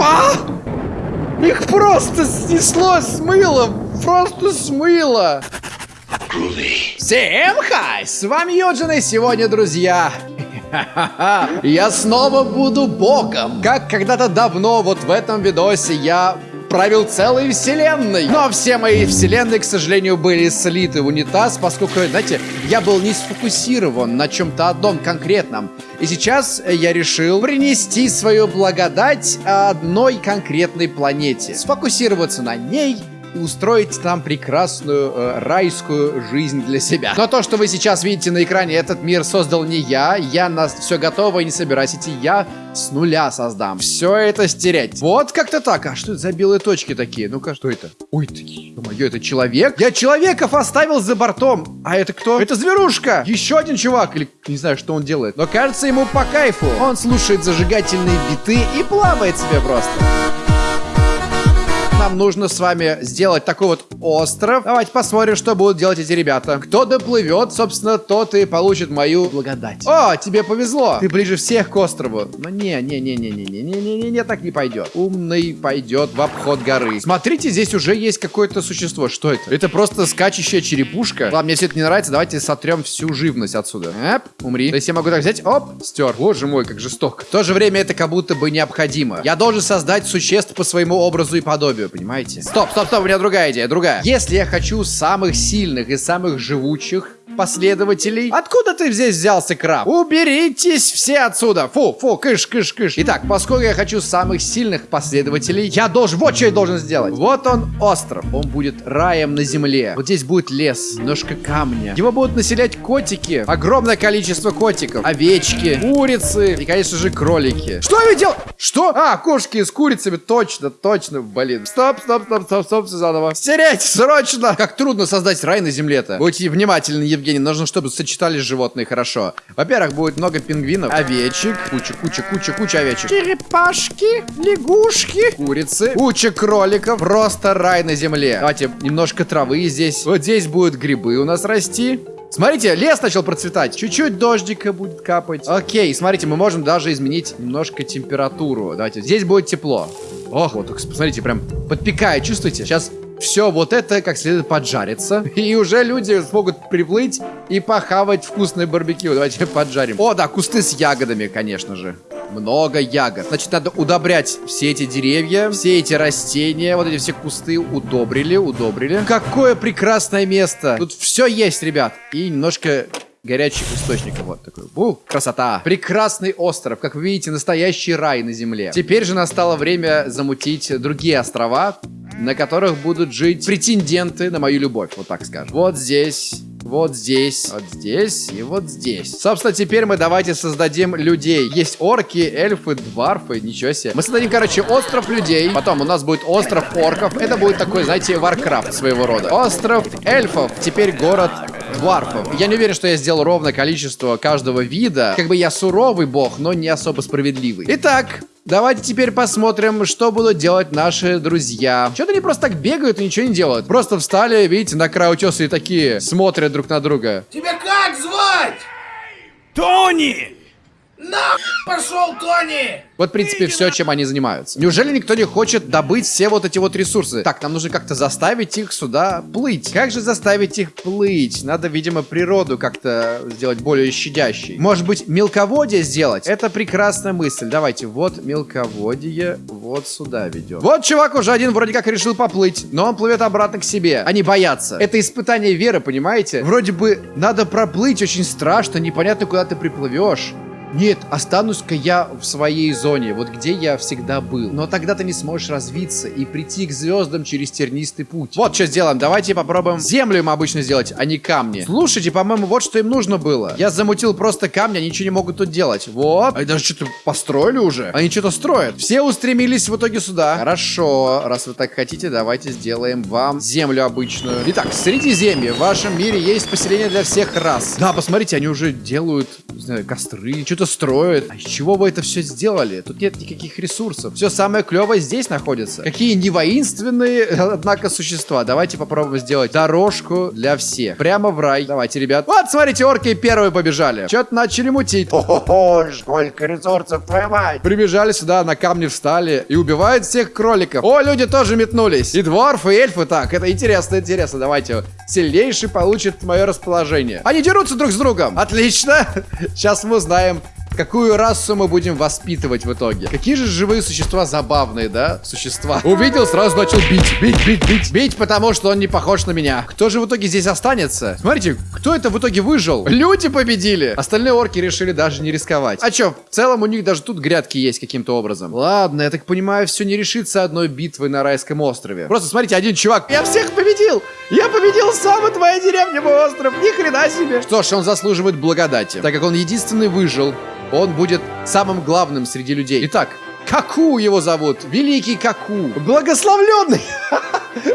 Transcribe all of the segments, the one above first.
Опа! Их просто снесло, смыло, просто смыло. Всем хай! С вами Юджин, и сегодня, друзья, я снова буду богом. Как когда-то давно, вот в этом видосе я правил целой вселенной. Но все мои вселенные, к сожалению, были слиты в унитаз, поскольку, знаете, я был не сфокусирован на чем-то одном конкретном. И сейчас я решил принести свою благодать одной конкретной планете. Сфокусироваться на ней и устроить там прекрасную э, райскую жизнь для себя. Но то, что вы сейчас видите на экране, этот мир создал не я. Я на все готово и не собираюсь идти. Я с нуля создам. Все это стереть. Вот как-то так. А что это за белые точки такие? Ну-ка, что это? Ой, ты, мое, это человек? Я человеков оставил за бортом. А это кто? Это зверушка. Еще один чувак. Или не знаю, что он делает. Но кажется ему по кайфу. Он слушает зажигательные биты и плавает себе просто нам нужно с вами сделать такой вот остров. Давайте посмотрим, что будут делать эти ребята. Кто доплывет, собственно, тот и получит мою благодать. О, тебе повезло. Ты ближе всех к острову. Но не, не, не, не, не, не, не, не, не, не, так не пойдет. Умный пойдет в обход горы. Смотрите, здесь уже есть какое-то существо. Что это? Это просто скачущая черепушка. Ладно, мне все это не нравится. Давайте сотрем всю живность отсюда. Эп, умри. То есть я могу так взять, оп, стер. Боже мой, как жестоко. В то же время это как будто бы необходимо. Я должен создать существ по своему образу и подобию понимаете? Стоп, стоп, стоп, у меня другая идея, другая. Если я хочу самых сильных и самых живучих, последователей. Откуда ты здесь взялся, краб? Уберитесь все отсюда. Фу, фу, кыш, кыш, кыш. Итак, поскольку я хочу самых сильных последователей, я должен, вот что я должен сделать. Вот он, остров. Он будет раем на земле. Вот здесь будет лес, немножко камня. Его будут населять котики. Огромное количество котиков. Овечки, курицы и, конечно же, кролики. Что я видел? Что? А, кошки с курицами. Точно, точно, блин. Стоп, стоп, стоп, стоп, стоп, все заново. Стереть, срочно. Как трудно создать рай на земле-то. Будьте внимательны, Евгений, нужно, чтобы сочетались животные хорошо. Во-первых, будет много пингвинов, овечек, куча, куча, куча, куча овечек. Черепашки, лягушки, курицы, куча кроликов. Просто рай на земле. Давайте немножко травы здесь. Вот здесь будут грибы у нас расти. Смотрите, лес начал процветать. Чуть-чуть дождика будет капать. Окей, смотрите, мы можем даже изменить немножко температуру. Давайте, здесь будет тепло. Ох, вот, посмотрите, прям подпекает, чувствуете? Сейчас все вот это как следует поджарится. И уже люди смогут приплыть и похавать вкусное барбекю. Давайте поджарим. О, да, кусты с ягодами, конечно же. Много ягод. Значит, надо удобрять все эти деревья, все эти растения, вот эти все кусты удобрили, удобрили. Какое прекрасное место. Тут все есть, ребят. И немножко горячих источников. Вот такой. Бу, красота. Прекрасный остров. Как вы видите, настоящий рай на земле. Теперь же настало время замутить другие острова, на которых будут жить претенденты на мою любовь, вот так скажем. Вот здесь, вот здесь, вот здесь и вот здесь. Собственно, теперь мы давайте создадим людей. Есть орки, эльфы, дварфы, ничего себе. Мы создадим, короче, остров людей. Потом у нас будет остров орков. Это будет такой, знаете, варкрафт своего рода. Остров эльфов. Теперь город дварфов. Я не уверен, что я сделал ровное количество каждого вида. Как бы я суровый бог, но не особо справедливый. Итак, Давайте теперь посмотрим, что будут делать наши друзья. Что-то они просто так бегают и ничего не делают. Просто встали, видите, на край утеса и такие смотрят друг на друга. Тебя как звать? Тони! На пошел, Тони! Вот, в принципе, все, чем они занимаются. Неужели никто не хочет добыть все вот эти вот ресурсы? Так, нам нужно как-то заставить их сюда плыть. Как же заставить их плыть? Надо, видимо, природу как-то сделать более щадящей. Может быть, мелководье сделать? Это прекрасная мысль. Давайте, вот мелководье вот сюда ведем. Вот чувак уже один вроде как решил поплыть, но он плывет обратно к себе. Они боятся. Это испытание веры, понимаете? Вроде бы надо проплыть, очень страшно, непонятно, куда ты приплывешь. Нет, останусь-ка я в своей зоне, вот где я всегда был. Но тогда ты не сможешь развиться и прийти к звездам через тернистый путь. Вот что сделаем, давайте попробуем землю им обычно сделать, а не камни. Слушайте, по-моему, вот что им нужно было. Я замутил просто камни, они ничего не могут тут делать. Вот. Они даже что-то построили уже. Они что-то строят. Все устремились в итоге сюда. Хорошо, раз вы так хотите, давайте сделаем вам землю обычную. Итак, Средиземье. В вашем мире есть поселение для всех рас. Да, посмотрите, они уже делают, не знаю, костры. Что что-то строят. А из чего вы это все сделали? Тут нет никаких ресурсов. Все самое клевое здесь находится. Какие не воинственные, однако, существа. Давайте попробуем сделать дорожку для всех. Прямо в рай. Давайте, ребят. Вот, смотрите, орки первые побежали. Что-то начали мутить. О, сколько ресурсов, твою мать! Прибежали сюда, на камни встали и убивают всех кроликов. О, люди тоже метнулись. И дворфы, и эльфы. Так, это интересно, интересно. Давайте. Сильнейший получит мое расположение. Они дерутся друг с другом. Отлично. Сейчас мы узнаем, Какую расу мы будем воспитывать в итоге? Какие же живые существа забавные, да? Существа. Увидел, сразу начал бить. Бить, бить, бить. Бить, потому что он не похож на меня. Кто же в итоге здесь останется? Смотрите, кто это в итоге выжил? Люди победили. Остальные орки решили даже не рисковать. А чё, в целом у них даже тут грядки есть каким-то образом. Ладно, я так понимаю, все не решится одной битвой на райском острове. Просто смотрите, один чувак. Я всех победил! Я победил сам, и твоя деревня мой остров. Ни хрена себе. Что ж, он заслуживает благодати, так как он единственный выжил он будет самым главным среди людей. Итак, Каку его зовут. Великий Каку. Благословленный.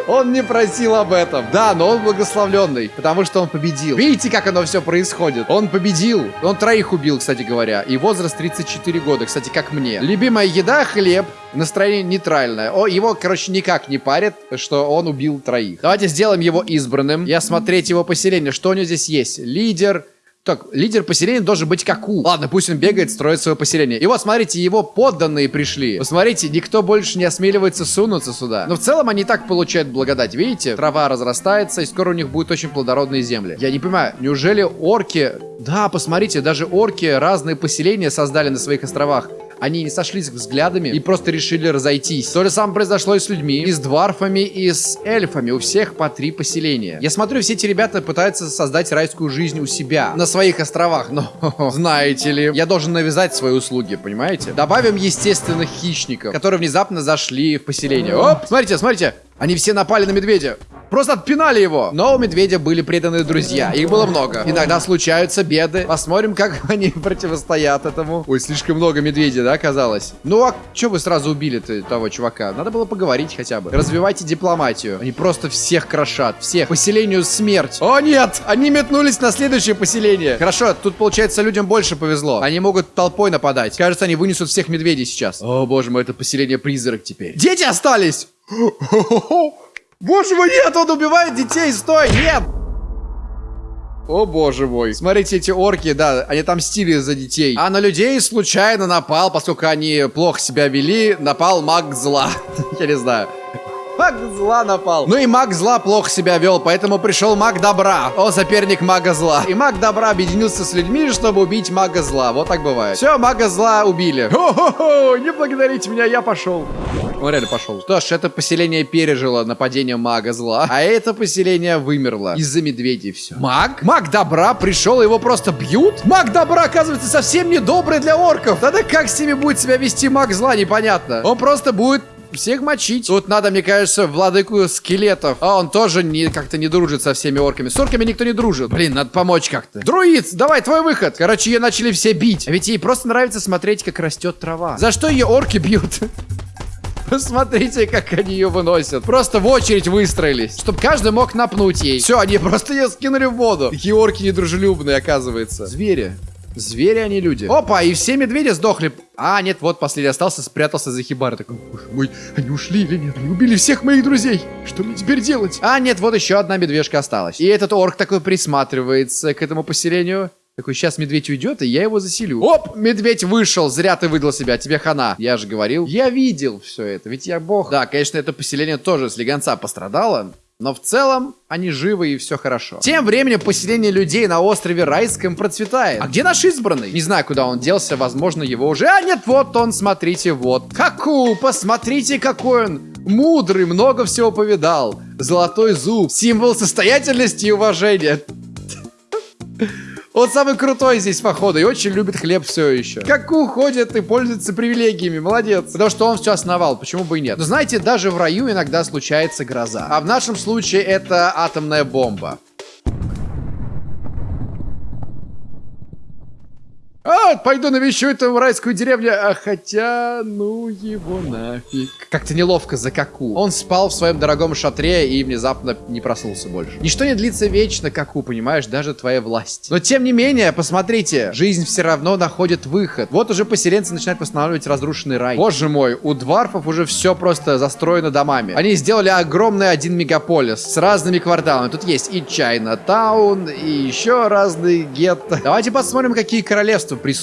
Он не просил об этом. Да, но он благословленный, потому что он победил. Видите, как оно все происходит? Он победил. Он троих убил, кстати говоря. И возраст 34 года, кстати, как мне. Любимая еда, хлеб. Настроение нейтральное. О, его, короче, никак не парит, что он убил троих. Давайте сделаем его избранным и осмотреть его поселение. Что у него здесь есть? Лидер, так, лидер поселения должен быть Каку. Ладно, пусть он бегает, строит свое поселение. И вот, смотрите, его подданные пришли. Посмотрите, никто больше не осмеливается сунуться сюда. Но в целом они так получают благодать. Видите? Трава разрастается, и скоро у них будут очень плодородные земли. Я не понимаю, неужели орки... Да, посмотрите, даже орки разные поселения создали на своих островах. Они не сошлись взглядами и просто решили разойтись. То же самое произошло и с людьми, и с дварфами, и с эльфами. У всех по три поселения. Я смотрю, все эти ребята пытаются создать райскую жизнь у себя, на своих островах. Но, знаете ли, я должен навязать свои услуги, понимаете? Добавим естественных хищников, которые внезапно зашли в поселение. Оп, смотрите, смотрите. Они все напали на медведя. Просто отпинали его. Но у медведя были преданные друзья. Их было много. Иногда случаются беды. Посмотрим, как они противостоят этому. Ой, слишком много медведей, да, оказалось? Ну, а что вы сразу убили-то того чувака? Надо было поговорить хотя бы. Развивайте дипломатию. Они просто всех крошат. Всех. Поселению смерть. О, нет! Они метнулись на следующее поселение. Хорошо, тут, получается, людям больше повезло. Они могут толпой нападать. Кажется, они вынесут всех медведей сейчас. О, боже мой, это поселение призрак теперь. Дети остались! Боже мой, нет, он убивает детей, стой, нет! О боже мой. Смотрите, эти орки, да, они там стили за детей. А на людей случайно напал, поскольку они плохо себя вели, напал маг зла. Я не знаю. Маг зла напал. Ну и маг зла плохо себя вел, поэтому пришел маг добра. О, соперник мага зла. И маг добра объединился с людьми, чтобы убить мага зла. Вот так бывает. Все, мага зла убили. Хо-хо-хо, не благодарите меня, я пошел. Он реально пошел. Что ж, это поселение пережило нападение мага зла, а это поселение вымерло. Из-за медведей все. Маг? Маг добра пришел, его просто бьют? Маг добра, оказывается, совсем не добрый для орков. Тогда как с ними будет себя вести маг зла, непонятно. Он просто будет всех мочить. Тут надо, мне кажется, владыку скелетов. А он тоже не, как-то не дружит со всеми орками. С орками никто не дружит. Блин, надо помочь как-то. Друид, давай, твой выход. Короче, ее начали все бить. А ведь ей просто нравится смотреть, как растет трава. За что ее орки бьют? Посмотрите, как они ее выносят. Просто в очередь выстроились, чтобы каждый мог напнуть ей. Все, они просто ее скинули в воду. Такие орки недружелюбные, оказывается. Звери. Звери, они люди. Опа, и все медведи сдохли. А, нет, вот последний остался, спрятался за хибарой. Такой, боже мой, они ушли или нет? Они убили всех моих друзей. Что мне теперь делать? А, нет, вот еще одна медвежка осталась. И этот орк такой присматривается к этому поселению. Такой, сейчас медведь уйдет, и я его заселю. Оп, медведь вышел, зря ты выдал себя, тебе хана. Я же говорил, я видел все это, ведь я бог. Да, конечно, это поселение тоже с легонца пострадало, но в целом они живы и все хорошо. Тем временем поселение людей на острове Райском процветает. А где наш избранный? Не знаю, куда он делся, возможно, его уже... А нет, вот он, смотрите, вот. Хаку, посмотрите, какой он мудрый, много всего повидал. Золотой зуб, символ состоятельности и уважения. Он самый крутой здесь, походу, и очень любит хлеб все еще. Как уходит и пользуется привилегиями, молодец. Потому что он все основал, почему бы и нет. Но знаете, даже в раю иногда случается гроза. А в нашем случае это атомная бомба. Пойду навещу эту райскую деревню. А хотя, ну его нафиг. Как-то неловко за Каку. Он спал в своем дорогом шатре и внезапно не проснулся больше. Ничто не длится вечно, Каку, понимаешь, даже твоя власть. Но тем не менее, посмотрите, жизнь все равно находит выход. Вот уже поселенцы начинают восстанавливать разрушенный рай. Боже мой, у дварфов уже все просто застроено домами. Они сделали огромный один мегаполис с разными кварталами. Тут есть и Чайна Таун, и еще разные гетто. Давайте посмотрим, какие королевства присутствуют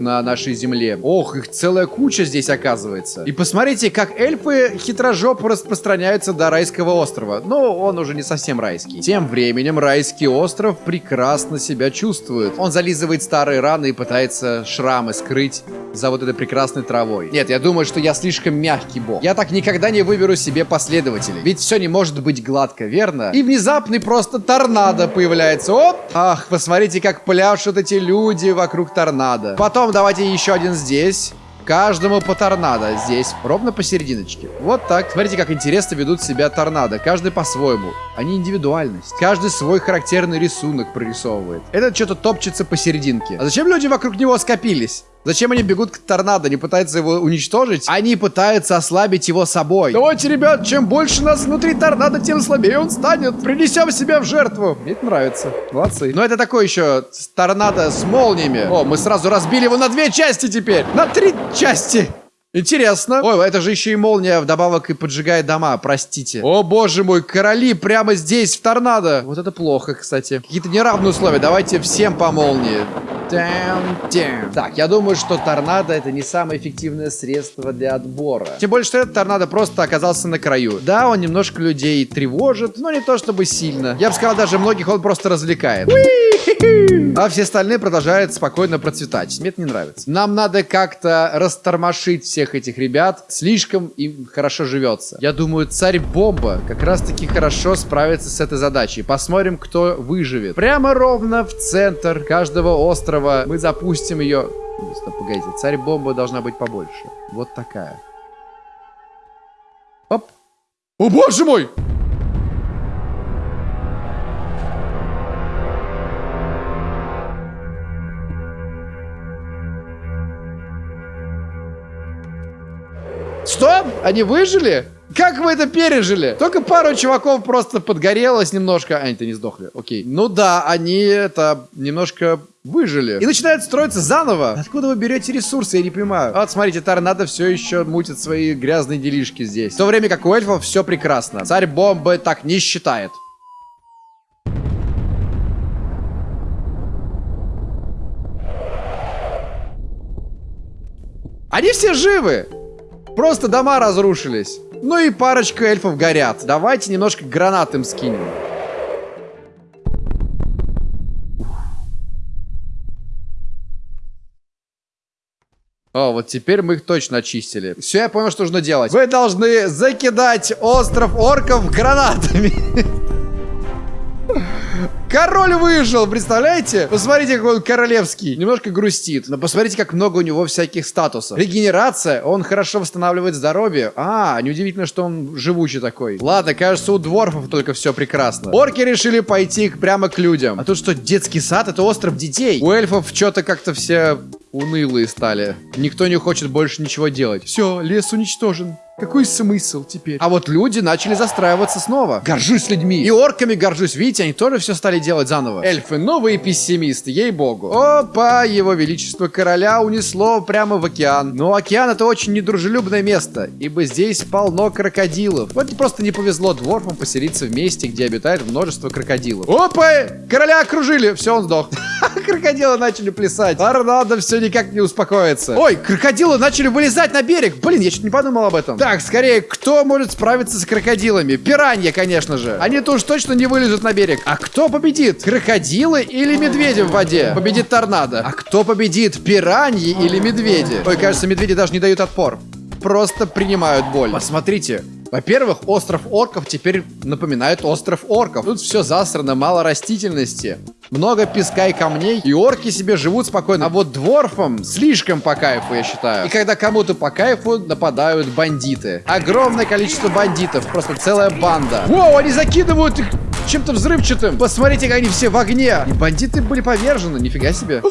на нашей земле. Ох, их целая куча здесь оказывается. И посмотрите, как эльфы хитрожопо распространяются до райского острова. Но он уже не совсем райский. Тем временем райский остров прекрасно себя чувствует. Он зализывает старые раны и пытается шрамы скрыть за вот этой прекрасной травой. Нет, я думаю, что я слишком мягкий бог. Я так никогда не выберу себе последователей. Ведь все не может быть гладко, верно? И внезапный просто торнадо появляется. Оп! Ах, посмотрите, как пляшут эти люди вокруг торнадо. Потом давайте еще один здесь. Каждому по торнадо здесь, ровно посерединочке. Вот так. Смотрите, как интересно ведут себя торнадо. Каждый по-своему. Они индивидуальность. Каждый свой характерный рисунок прорисовывает. Этот что-то топчется посерединке. А зачем люди вокруг него скопились? Зачем они бегут к торнадо? Не пытаются его уничтожить? Они пытаются ослабить его собой. Давайте, ребят, чем больше нас внутри торнадо, тем слабее он станет. Принесем себя в жертву. Мне это нравится. Молодцы. Но это такой еще торнадо с молниями. О, мы сразу разбили его на две части теперь. На три части. Интересно. Ой, это же еще и молния вдобавок и поджигает дома, простите. О, боже мой, короли прямо здесь, в торнадо. Вот это плохо, кстати. Какие-то неравные условия. Давайте всем по молнии. Down. Так, я думаю, что торнадо это не самое эффективное средство для отбора. Тем более, что этот торнадо просто оказался на краю. Да, он немножко людей тревожит, но не то чтобы сильно. Я бы сказал, даже многих он просто развлекает. А все остальные продолжают спокойно процветать. Мне это не нравится. Нам надо как-то растормошить всех этих ребят. Слишком им хорошо живется. Я думаю, царь-бомба как раз-таки хорошо справится с этой задачей. Посмотрим, кто выживет. Прямо ровно в центр каждого острова мы запустим ее... Стоп, погодите. Царь-бомба должна быть побольше. Вот такая. Оп. О, боже мой! Они выжили? Как вы это пережили? Только пару чуваков просто подгорелось немножко. А, они-то не сдохли. Окей. Ну да, они это немножко выжили. И начинают строиться заново. Откуда вы берете ресурсы, я не понимаю. Вот, смотрите, торнадо все еще мутит свои грязные делишки здесь. В то время как у эльфов все прекрасно. Царь бомбы так не считает. Они все живы! Просто дома разрушились. Ну и парочка эльфов горят. Давайте немножко гранат им скинем. О, вот теперь мы их точно очистили. Все, я понял, что нужно делать. Вы должны закидать остров орков гранатами. Король выжил, представляете? Посмотрите, какой он королевский. Немножко грустит. Но посмотрите, как много у него всяких статусов. Регенерация, он хорошо восстанавливает здоровье. А, неудивительно, что он живучий такой. Ладно, кажется, у дворфов только все прекрасно. Орки решили пойти прямо к людям. А тут что, детский сад? Это остров детей. У эльфов что-то как-то все унылые стали. Никто не хочет больше ничего делать. Все, лес уничтожен. Какой смысл теперь? А вот люди начали застраиваться снова. Горжусь людьми. И орками горжусь. Видите, они тоже все стали делать заново. Эльфы новые пессимисты, ей-богу. Опа, его величество короля унесло прямо в океан. Но океан это очень недружелюбное место, ибо здесь полно крокодилов. Вот просто не повезло дворфам поселиться в месте, где обитает множество крокодилов. Опа, короля окружили. Все, он сдох. Крокодилы начали плясать. Торнадо все никак не успокоится. Ой, крокодилы начали вылезать на берег. Блин, я чуть не подумал об этом. Так, скорее, кто может справиться с крокодилами? Пиранья, конечно же. Они-то уж точно не вылезут на берег. А кто победит? Крокодилы или медведи в воде? Победит торнадо. А кто победит? Пираньи или медведи? Ой, кажется, медведи даже не дают отпор. Просто принимают боль. Посмотрите, во-первых, остров орков теперь напоминает остров орков. Тут все засрано, мало растительности, много песка и камней, и орки себе живут спокойно. А вот дворфам слишком по кайфу, я считаю. И когда кому-то по кайфу, нападают бандиты. Огромное количество бандитов, просто целая банда. Воу, они закидывают их чем-то взрывчатым. Посмотрите, как они все в огне. И бандиты были повержены, нифига себе.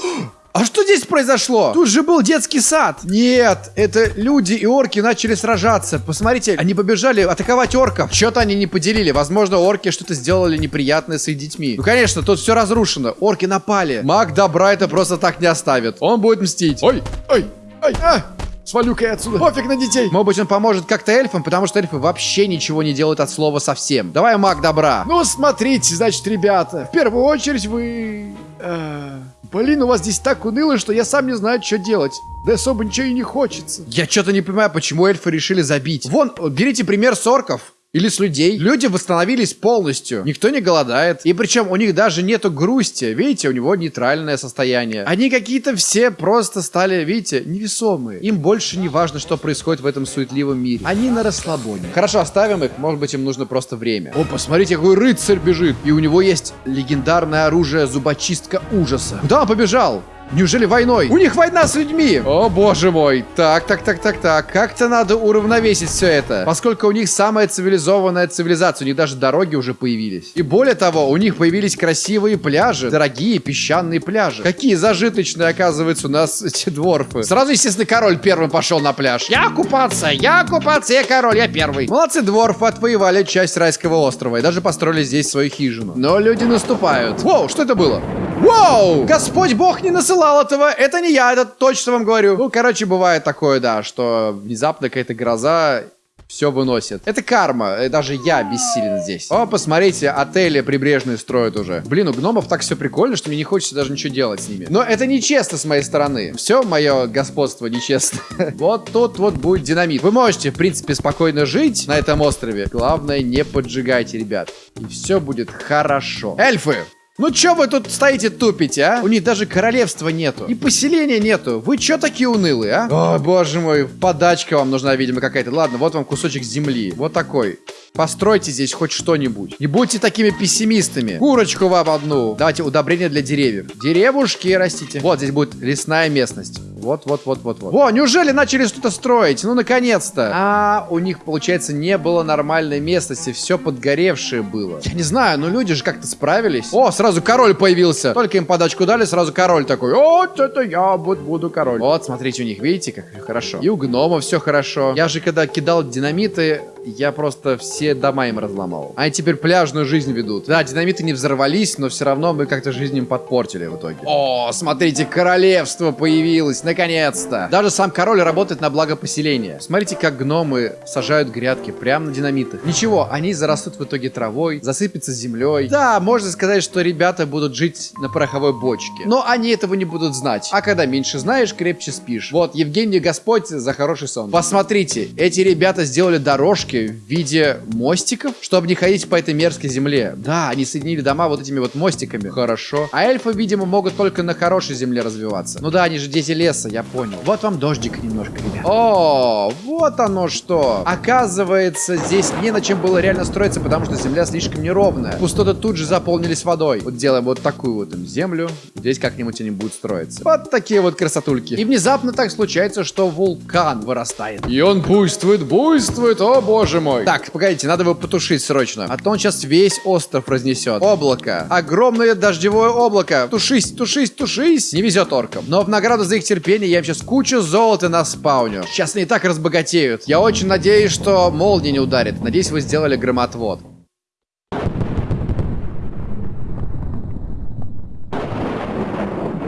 А что здесь произошло? Тут же был детский сад. Нет, это люди и орки начали сражаться. Посмотрите, они побежали атаковать орков. Что-то они не поделили. Возможно, орки что-то сделали неприятное с их детьми. Ну, конечно, тут все разрушено. Орки напали. Маг добра это просто так не оставит. Он будет мстить. Ой, ой, ой, а! Свалю-ка я отсюда. Пофиг на детей. Может быть, он поможет как-то эльфам, потому что эльфы вообще ничего не делают от слова совсем. Давай, маг добра. Ну, смотрите, значит, ребята, в первую очередь вы... э, Блин, у вас здесь так уныло, что я сам не знаю, что делать. Да особо ничего и не хочется. Я что-то не понимаю, почему эльфы решили забить. Вон, берите пример с орков. Или с людей. Люди восстановились полностью. Никто не голодает. И причем у них даже нету грусти. Видите, у него нейтральное состояние. Они какие-то все просто стали, видите, невесомые. Им больше не важно, что происходит в этом суетливом мире. Они на расслабоне. Хорошо, оставим их. Может быть, им нужно просто время. О, посмотрите, какой рыцарь бежит. И у него есть легендарное оружие зубочистка ужаса. Куда он побежал? Неужели войной? У них война с людьми! О, боже мой. Так, так, так, так, так. Как-то надо уравновесить все это. Поскольку у них самая цивилизованная цивилизация. У них даже дороги уже появились. И более того, у них появились красивые пляжи. Дорогие песчаные пляжи. Какие зажиточные, оказывается, у нас эти дворфы. Сразу, естественно, король первым пошел на пляж. Я купаться, я купаться, я король, я первый. Молодцы, дворфы отвоевали часть райского острова. И даже построили здесь свою хижину. Но люди наступают. Воу, что это было? Воу! Господь Бог не насылал этого. Это не я, это точно вам говорю. Ну, короче, бывает такое, да, что внезапно какая-то гроза все выносит. Это карма. И Даже я бессилен здесь. О, посмотрите, отели прибрежные строят уже. Блин, у гномов так все прикольно, что мне не хочется даже ничего делать с ними. Но это нечестно с моей стороны. Все мое господство нечестно. Вот тут вот будет динамит. Вы можете, в принципе, спокойно жить на этом острове. Главное, не поджигайте, ребят. И все будет хорошо. Эльфы! Ну чё вы тут стоите тупите, а? У них даже королевства нету. И поселения нету. Вы чё такие унылые, а? О, боже мой, подачка вам нужна, видимо, какая-то. Ладно, вот вам кусочек земли. Вот такой. Постройте здесь хоть что-нибудь. Не будьте такими пессимистами. Курочку вам одну. Давайте удобрения для деревьев. Деревушки растите. Вот здесь будет лесная местность. Вот, вот, вот, вот, вот. О, неужели начали что-то строить? Ну, наконец-то. А, у них, получается, не было нормальной местности. Все подгоревшее было. Я не знаю, но люди же как-то справились. О, сразу король появился. Только им подачку дали, сразу король такой. Вот это я вот буду король. Вот, смотрите, у них, видите, как хорошо. И у гнома все хорошо. Я же, когда кидал динамиты, я просто все дома им разломал. Они теперь пляжную жизнь ведут. Да, динамиты не взорвались, но все равно мы как-то жизнь им подпортили в итоге. О, смотрите, королевство появилось, наконец-то. Даже сам король работает на благо поселения. Смотрите, как гномы сажают грядки прямо на динамитах. Ничего, они зарастут в итоге травой, засыпятся землей. Да, можно сказать, что ребята будут жить на пороховой бочке. Но они этого не будут знать. А когда меньше знаешь, крепче спишь. Вот, Евгений Господь за хороший сон. Посмотрите, эти ребята сделали дорожки в виде мостиков, чтобы не ходить по этой мерзкой земле. Да, они соединили дома вот этими вот мостиками. Хорошо. А эльфы, видимо, могут только на хорошей земле развиваться. Ну да, они же дети леса, я понял. Вот вам дождик немножко, ребят. О, вот оно что. Оказывается, здесь не на чем было реально строиться, потому что земля слишком неровная. Пустоты тут же заполнились водой. Вот делаем вот такую вот им землю. Здесь как-нибудь они будут строиться. Вот такие вот красотульки. И внезапно так случается, что вулкан вырастает. И он буйствует, буйствует, о боже мой. Так, погодите, надо его потушить срочно. А то он сейчас весь остров разнесет. Облако. Огромное дождевое облако. Тушись, тушись, тушись. Не везет оркам. Но в награду за их терпение я им сейчас кучу золота на спауню. Сейчас они и так разбогатеют. Я очень надеюсь, что молния не ударит. Надеюсь, вы сделали громотвод.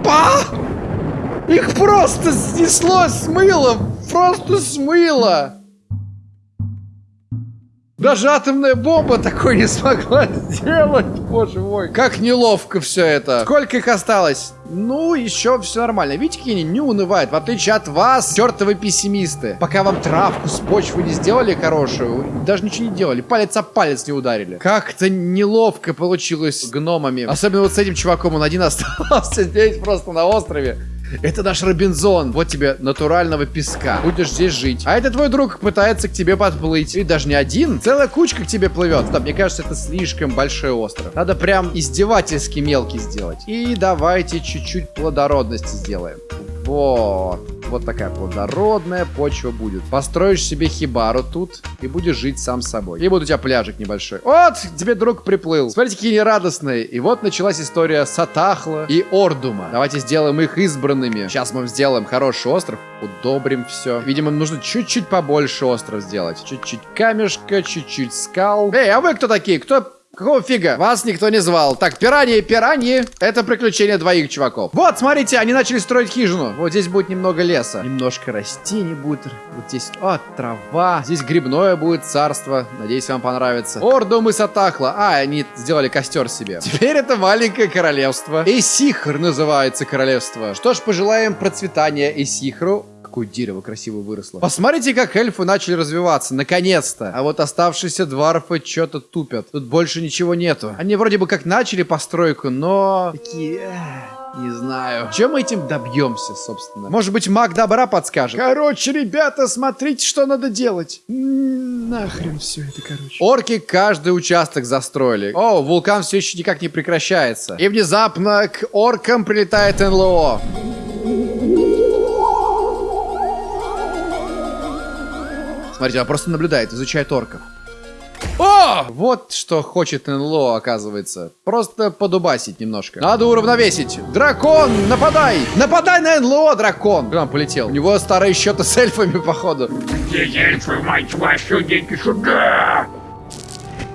Па! Их просто снесло, смыло. Просто смыло. Даже атомная бомба такой не смогла сделать, боже мой. Как неловко все это. Сколько их осталось? Ну, еще все нормально. Видите, какие они не унывают, в отличие от вас, чертовы пессимисты. Пока вам травку с почвы не сделали хорошую, даже ничего не делали, палец о палец не ударили. Как-то неловко получилось с гномами. Особенно вот с этим чуваком, он один остался здесь просто на острове. Это наш Робинзон. Вот тебе натурального песка. Будешь здесь жить. А это твой друг пытается к тебе подплыть. И даже не один. Целая кучка к тебе плывет. Да, мне кажется, это слишком большой остров. Надо прям издевательски мелкий сделать. И давайте чуть-чуть плодородности сделаем. Вот. вот такая плодородная почва будет. Построишь себе хибару тут и будешь жить сам собой. И будет у тебя пляжик небольшой. Вот, тебе друг приплыл. Смотрите, какие они радостные. И вот началась история Сатахла и Ордума. Давайте сделаем их избранными. Сейчас мы сделаем хороший остров, удобрим все. Видимо, нужно чуть-чуть побольше остров сделать. Чуть-чуть камешка, чуть-чуть скал. Эй, а вы кто такие? Кто Какого фига? Вас никто не звал. Так, пираньи, пираньи. Это приключение двоих чуваков. Вот, смотрите, они начали строить хижину. Вот здесь будет немного леса. Немножко растений будет. Вот здесь, о, трава. Здесь грибное будет царство. Надеюсь, вам понравится. Ордум и Сатахла. А, они сделали костер себе. Теперь это маленькое королевство. Эсихр называется королевство. Что ж, пожелаем процветания Эсихру. Какое дерево красиво выросло. Посмотрите, как эльфы начали развиваться. Наконец-то. А вот оставшиеся дварфы что-то тупят. Тут больше ничего нету. Они вроде бы как начали постройку, но... Такие... Не знаю. Чем мы этим добьемся, собственно? Может быть, маг добра подскажет? Короче, ребята, смотрите, что надо делать. Нахрен все это, короче. Орки каждый участок застроили. О, вулкан все еще никак не прекращается. И внезапно к оркам прилетает НЛО. Смотрите, он просто наблюдает, изучает орков. О! Вот что хочет НЛО, оказывается. Просто подубасить немножко. Надо уравновесить. Дракон, нападай! Нападай на НЛО, дракон! Куда он полетел? У него старые счеты с эльфами, походу. Где эльфы, мать вашу, идите сюда!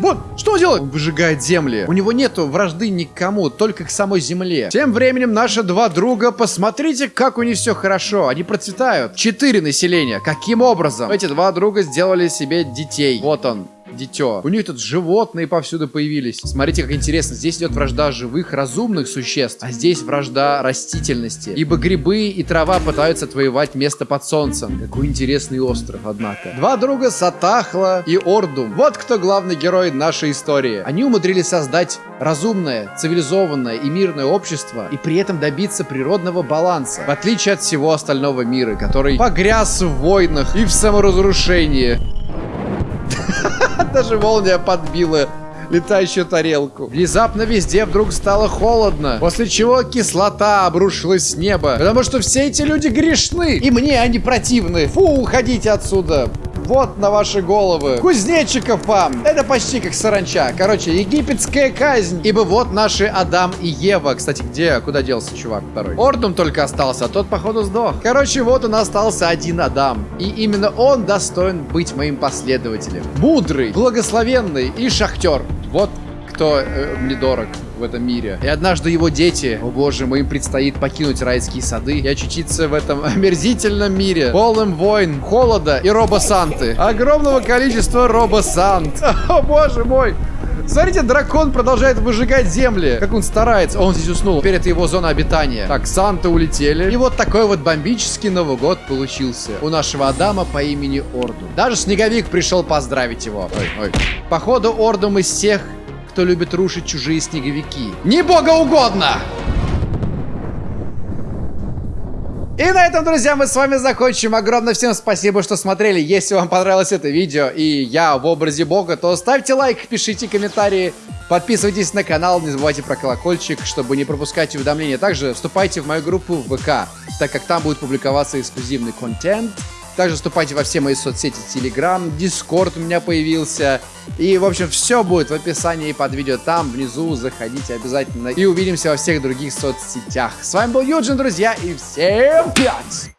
Вот, что делает? Он выжигает земли. У него нету вражды никому, только к самой земле. Тем временем наши два друга, посмотрите, как у них все хорошо. Они процветают. Четыре населения. Каким образом? Эти два друга сделали себе детей. Вот он, дитё. У них тут животные повсюду появились. Смотрите, как интересно. Здесь идет вражда живых, разумных существ, а здесь вражда растительности. Ибо грибы и трава пытаются отвоевать место под солнцем. Какой интересный остров, однако. Два друга Сатахла и Ордум. Вот кто главный герой нашей истории. Они умудрились создать разумное, цивилизованное и мирное общество и при этом добиться природного баланса. В отличие от всего остального мира, который погряз в войнах и в саморазрушении. Даже молния подбила летающую тарелку. Внезапно везде вдруг стало холодно, после чего кислота обрушилась с неба. Потому что все эти люди грешны, и мне они противны. Фу, уходите отсюда. Вот на ваши головы. Кузнечиков вам. Это почти как саранча. Короче, египетская казнь. Ибо вот наши Адам и Ева. Кстати, где? Куда делся чувак второй? Ордум только остался, а тот, походу, сдох. Короче, вот нас остался один Адам. И именно он достоин быть моим последователем. Мудрый, благословенный и шахтер. Вот кто э, мне дорог этом мире. И однажды его дети, о боже им предстоит покинуть райские сады и очутиться в этом омерзительном мире, полным войн, холода и робосанты. Огромного количества робосант. О боже мой! Смотрите, дракон продолжает выжигать земли. Как он старается. Он здесь уснул. Теперь это его зона обитания. Так, Санта улетели. И вот такой вот бомбический Новый год получился. У нашего Адама по имени Орду. Даже Снеговик пришел поздравить его. Ой, ой. Походу, Ордум из всех, кто любит рушить чужие снеговики. Не богоугодно! И на этом, друзья, мы с вами закончим. Огромное всем спасибо, что смотрели. Если вам понравилось это видео и я в образе бога, то ставьте лайк, пишите комментарии, подписывайтесь на канал, не забывайте про колокольчик, чтобы не пропускать уведомления. Также вступайте в мою группу в ВК, так как там будет публиковаться эксклюзивный контент. Также вступайте во все мои соцсети, Telegram, Discord у меня появился. И, в общем, все будет в описании под видео там, внизу. Заходите обязательно. И увидимся во всех других соцсетях. С вами был Юджин, друзья, и всем пять!